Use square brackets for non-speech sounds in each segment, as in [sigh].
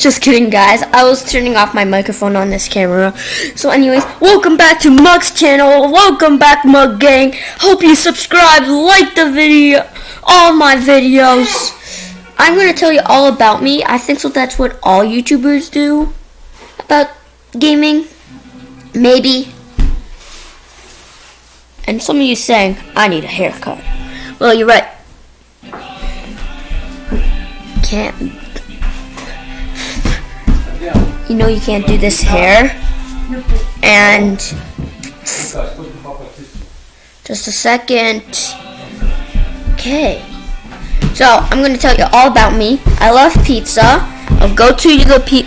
Just kidding, guys. I was turning off my microphone on this camera. So, anyways, welcome back to Mug's channel. Welcome back, Mug Gang. Hope you subscribe, like the video, all my videos. I'm gonna tell you all about me. I think so. That's what all YouTubers do about gaming. Maybe. And some of you saying I need a haircut. Well, you're right. Can't you know you can't do this hair. And just a second. Okay. So I'm gonna tell you all about me. I love pizza. I'll go to the pe-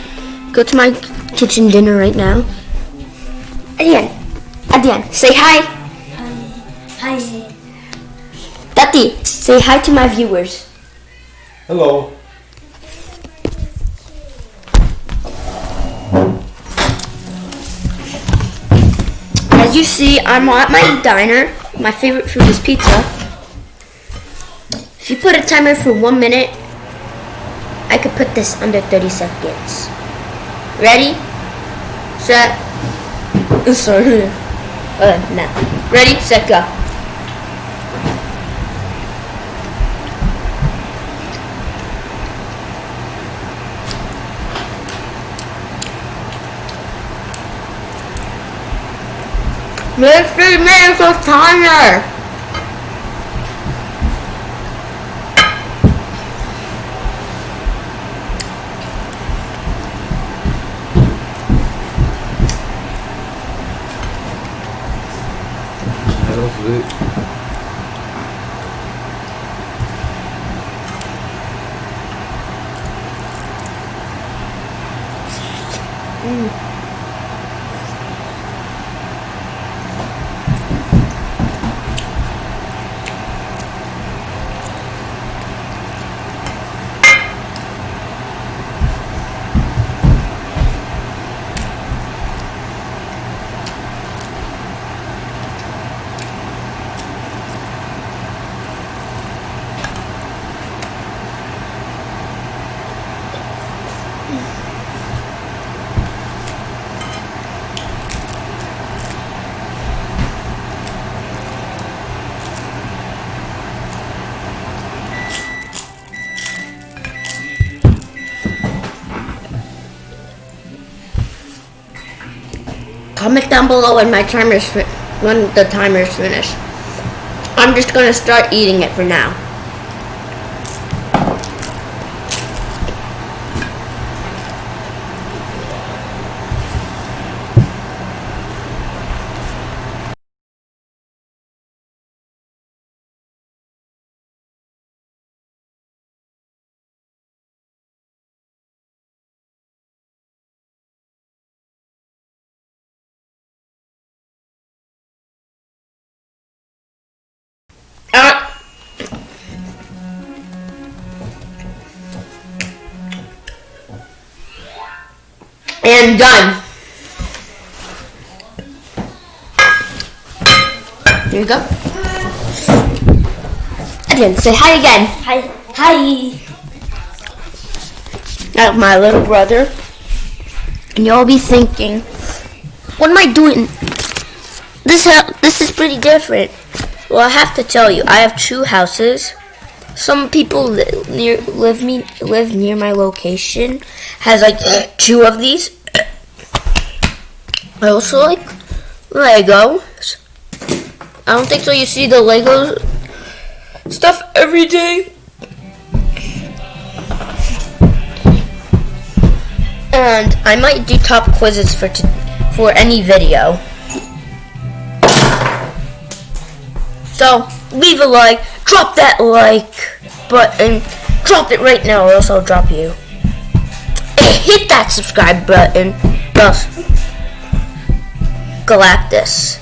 go to my kitchen dinner right now. Adian, Adian, say hi. Hi. Tati, say hi to my viewers. Hello. You see, I'm at my diner. My favorite food is pizza. If you put a timer for one minute, I could put this under 30 seconds. Ready? Set. [laughs] Sorry. Uh, no. Ready, set, go. Three minutes of timer. Comment down below when my timer's when the timer's finished. I'm just gonna start eating it for now. And done. Here you go. Again, say hi again. Hi. Hi. That's my little brother. And you'll be thinking, what am I doing? This ha- this is pretty different. Well, I have to tell you, I have two houses. Some people li- near live me live near my location has like two of these. I also like Legos. I don't think so. You see the Lego stuff every day. And I might do top quizzes for for any video. So leave a like, drop that like button, drop it right now, or else I'll drop you. And hit that subscribe button. Thus, Galactus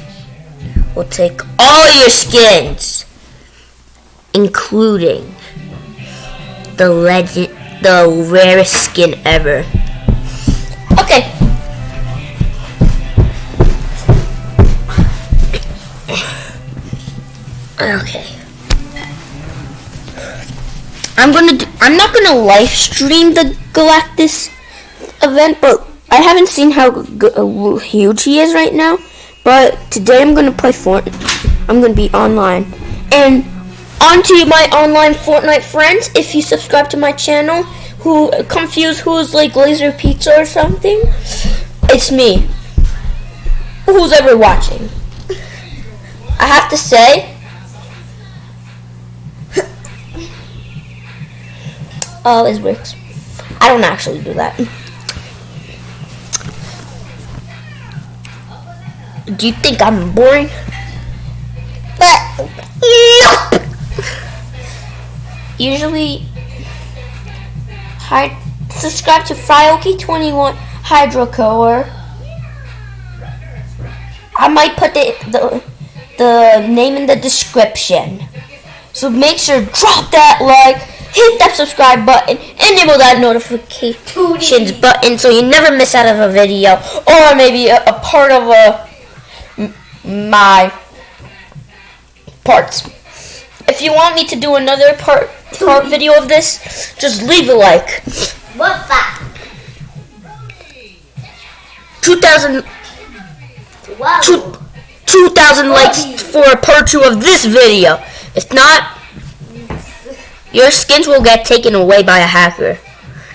will take all your skins, including the legend, the rarest skin ever. Okay. Okay. I'm gonna do, I'm not gonna live stream the Galactus event, but I haven't seen how uh, huge he is right now. But today I'm gonna play Fortnite. I'm gonna be online, and onto my online Fortnite friends. If you subscribe to my channel, who confused who's like Laser Pizza or something, it's me. Who's ever watching? I have to say. Oh, it works. I don't actually do that. Do you think I'm boring? But nope. Usually, hi, subscribe to Fryoki21 Hydrocore. I might put the, the the name in the description. So make sure drop that like, hit that subscribe button, enable that notifications button so you never miss out of a video or maybe a, a part of a my parts. If you want me to do another part part video of this, just leave a like. What the? 2000 Wow. two, 2,000 likes for a part two of this video. If not, your skins will get taken away by a hacker.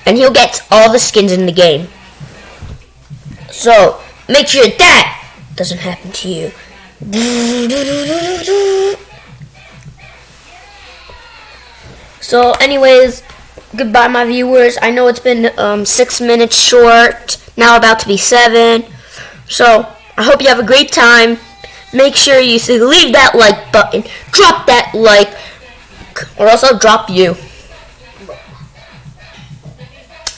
And he'll get all the skins in the game. So, make sure that doesn't happen to you. So, anyways, goodbye, my viewers. I know it's been um, six minutes short, now about to be seven. So, I hope you have a great time. Make sure you leave that like button, drop that like, or else I'll drop you.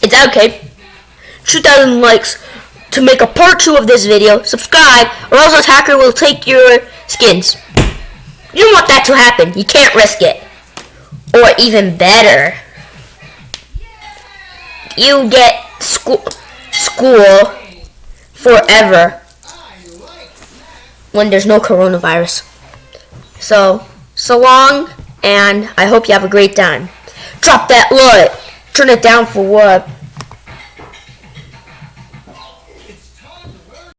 It's okay. 2,000 likes to make a part two of this video. Subscribe, or else hacker will take your skins. You don't want that to happen. You can't risk it. Or even better, you get school school forever when there's no coronavirus. So, so long, and I hope you have a great time. Drop that like, turn it down for what?